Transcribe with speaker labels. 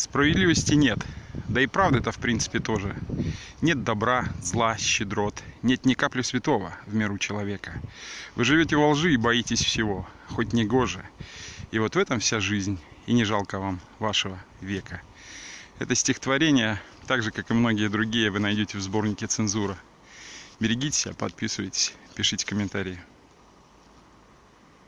Speaker 1: Справедливости нет. Да и правды-то в принципе тоже. Нет добра, зла, щедрот. Нет ни капли святого в миру человека. Вы живете во лжи и боитесь всего, хоть не гоже. И вот в этом вся жизнь, и не жалко вам вашего века. Это стихотворение, так же, как и многие другие, вы найдете в сборнике «Цензура». Берегите себя, подписывайтесь, пишите комментарии.